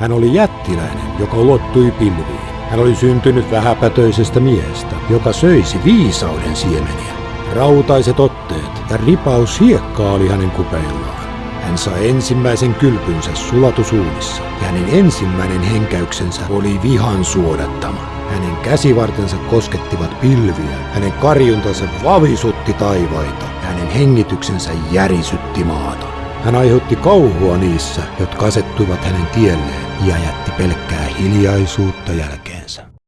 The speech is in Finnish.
Hän oli jättiläinen, joka ulottui pilviin. Hän oli syntynyt vähäpätöisestä miehestä, joka söisi viisauden siemeniä. Rautaiset otteet ja ripaus hiekkaa oli hänen kupeillaan. Hän sai ensimmäisen kylpynsä sulatusuunissa ja hänen ensimmäinen henkäyksensä oli vihan suodattama. Hänen käsivartensa koskettivat pilviä, hänen karjuntansa vavisutti taivaita ja hänen hengityksensä järisytti maata. Hän aiheutti kauhua niissä, jotka asettuivat hänen tielleen ja jätti pelkkää hiljaisuutta jälkeensä.